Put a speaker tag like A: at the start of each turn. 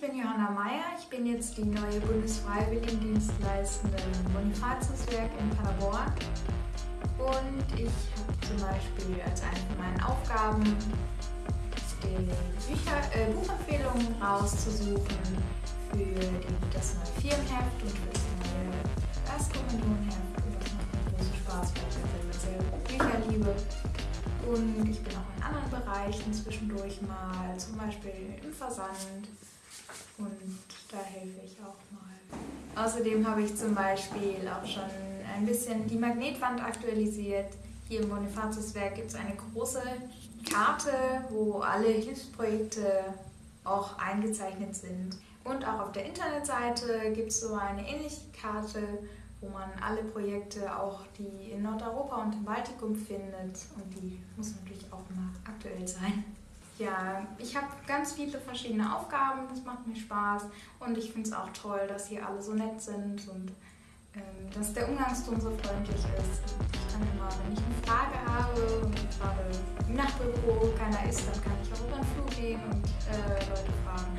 A: ich bin Johanna Meyer. Ich bin jetzt die neue Bundesfreiwilligendienstleistende im Bonifatiuswerk in Paderborn. Und ich habe zum Beispiel als eine von meinen Aufgaben die Bücher, äh, Buchempfehlungen rauszusuchen für die, das neue Firmenheft und für das neue Erstkommunionheft. Und das macht mir großen Spaß, weil ich selber sehr Bücher liebe. Und ich bin auch in anderen Bereichen zwischendurch mal, zum Beispiel im Versand. Und da helfe ich auch mal. Außerdem habe ich zum Beispiel auch schon ein bisschen die Magnetwand aktualisiert. Hier im Bonifatiuswerk gibt es eine große Karte, wo alle Hilfsprojekte auch eingezeichnet sind. Und auch auf der Internetseite gibt es so eine ähnliche Karte, wo man alle Projekte, auch die in Nordeuropa und im Baltikum findet. Und die muss natürlich auch immer aktuell sein. Ja, ich habe ganz viele verschiedene Aufgaben, das macht mir Spaß. Und ich finde es auch toll, dass hier alle so nett sind und ähm, dass der Umgangston so freundlich ist. Ich kann immer, wenn ich eine Frage habe und gerade im Nachtbüro keiner ist, dann kann ich auch über den Flur gehen und äh, Leute fragen.